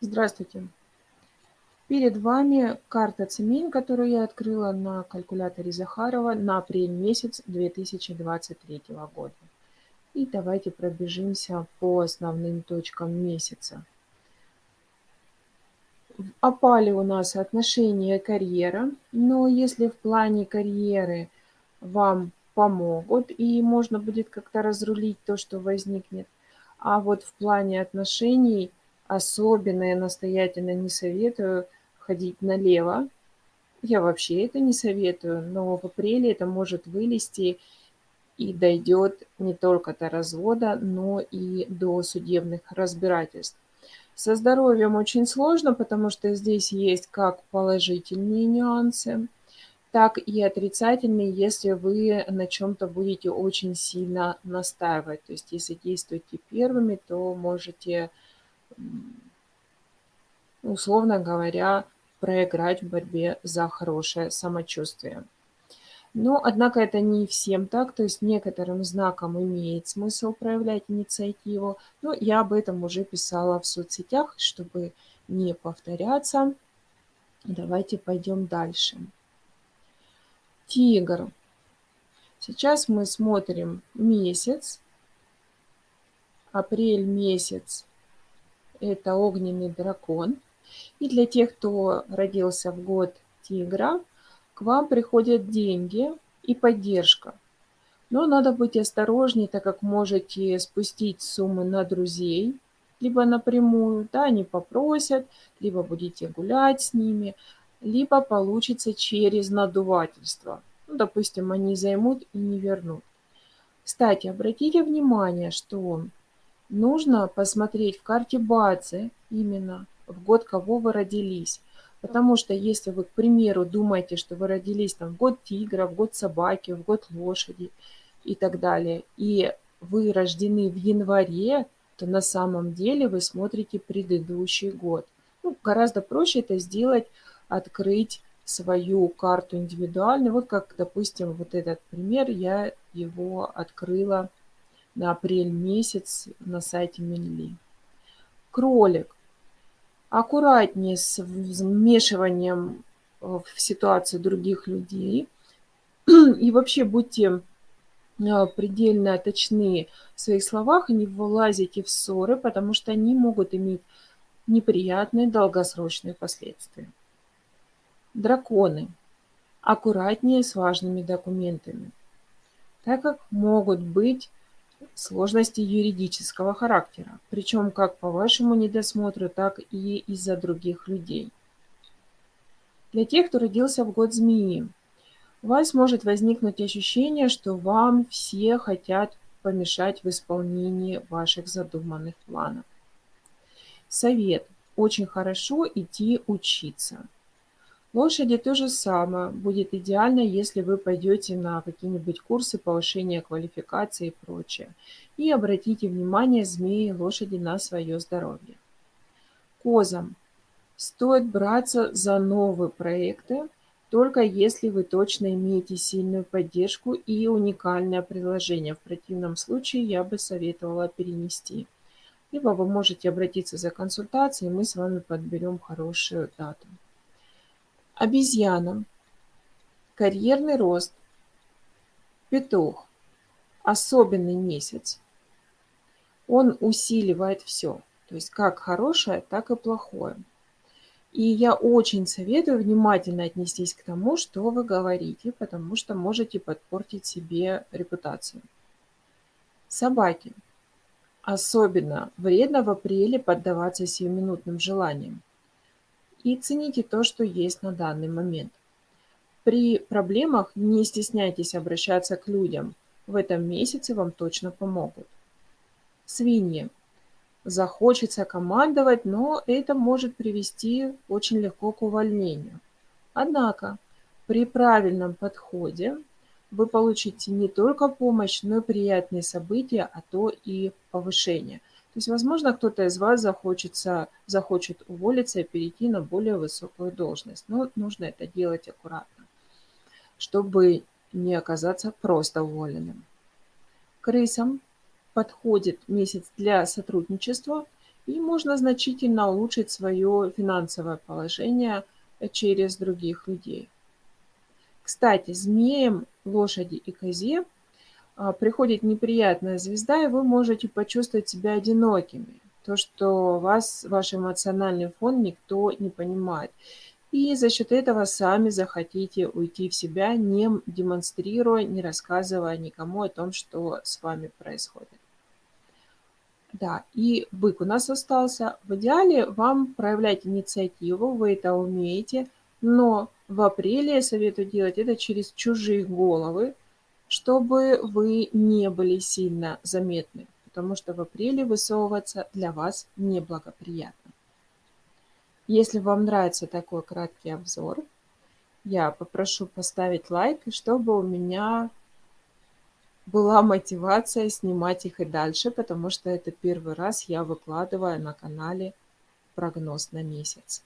Здравствуйте! Перед вами карта цемен, которую я открыла на калькуляторе Захарова на апрель месяц 2023 года. И давайте пробежимся по основным точкам месяца. В опале у нас отношения карьера, но если в плане карьеры вам помогут и можно будет как-то разрулить то, что возникнет, а вот в плане отношений особенно я настоятельно не советую ходить налево. Я вообще это не советую, но в апреле это может вылезти и дойдет не только до развода, но и до судебных разбирательств. Со здоровьем очень сложно, потому что здесь есть как положительные нюансы, так и отрицательные, если вы на чем-то будете очень сильно настаивать. То есть если действуете первыми, то можете, условно говоря, проиграть в борьбе за хорошее самочувствие. Но, однако, это не всем так, то есть некоторым знаком имеет смысл проявлять инициативу, но я об этом уже писала в соцсетях, чтобы не повторяться. Давайте пойдем дальше. Тигр. Сейчас мы смотрим месяц. Апрель месяц – это огненный дракон. И для тех, кто родился в год тигра, к вам приходят деньги и поддержка. Но надо быть осторожнее, так как можете спустить суммы на друзей, либо напрямую, да, они попросят, либо будете гулять с ними, либо получится через надувательство. Ну, допустим, они займут и не вернут. Кстати, обратите внимание, что нужно посмотреть в карте Бадзе именно в год, кого вы родились. Потому что если вы, к примеру, думаете, что вы родились там, в год тигра, в год собаки, в год лошади и так далее, и вы рождены в январе, то на самом деле вы смотрите предыдущий год. Ну, гораздо проще это сделать, открыть свою карту индивидуально. Вот как, допустим, вот этот пример, я его открыла на апрель месяц на сайте Минли. Кролик аккуратнее с вмешиванием в ситуацию других людей. И вообще будьте а, предельно точны в своих словах и не вылазите в ссоры, потому что они могут иметь неприятные долгосрочные последствия. Драконы. Аккуратнее с важными документами, так как могут быть сложности юридического характера, причем как по вашему недосмотру, так и из-за других людей. Для тех, кто родился в год змеи, у вас может возникнуть ощущение, что вам все хотят помешать в исполнении ваших задуманных планов. Совет. Очень хорошо идти учиться. Лошади то же самое. Будет идеально, если вы пойдете на какие-нибудь курсы повышения квалификации и прочее. И обратите внимание, змеи, лошади, на свое здоровье. Козам. Стоит браться за новые проекты, только если вы точно имеете сильную поддержку и уникальное предложение. В противном случае я бы советовала перенести. Либо вы можете обратиться за консультацией, и мы с вами подберем хорошую дату. Обезьяна. Карьерный рост. Петух. Особенный месяц. Он усиливает все. То есть как хорошее, так и плохое. И я очень советую внимательно отнестись к тому, что вы говорите, потому что можете подпортить себе репутацию. Собаки. Особенно вредно в апреле поддаваться сиюминутным желаниям и цените то, что есть на данный момент. При проблемах не стесняйтесь обращаться к людям. В этом месяце вам точно помогут. Свиньи. Захочется командовать, но это может привести очень легко к увольнению. Однако при правильном подходе вы получите не только помощь, но и приятные события, а то и повышение. То есть, возможно, кто-то из вас захочется, захочет уволиться и перейти на более высокую должность. Но нужно это делать аккуратно, чтобы не оказаться просто уволенным. Крысам подходит месяц для сотрудничества и можно значительно улучшить свое финансовое положение через других людей. Кстати, змеям, лошади и козе приходит неприятная звезда, и вы можете почувствовать себя одинокими. То, что вас, ваш эмоциональный фон никто не понимает. И за счет этого сами захотите уйти в себя, не демонстрируя, не рассказывая никому о том, что с вами происходит. Да, и бык у нас остался. В идеале вам проявлять инициативу, вы это умеете, но в апреле я советую делать это через чужие головы, чтобы вы не были сильно заметны, потому что в апреле высовываться для вас неблагоприятно. Если вам нравится такой краткий обзор, я попрошу поставить лайк, чтобы у меня была мотивация снимать их и дальше, потому что это первый раз я выкладываю на канале прогноз на месяц.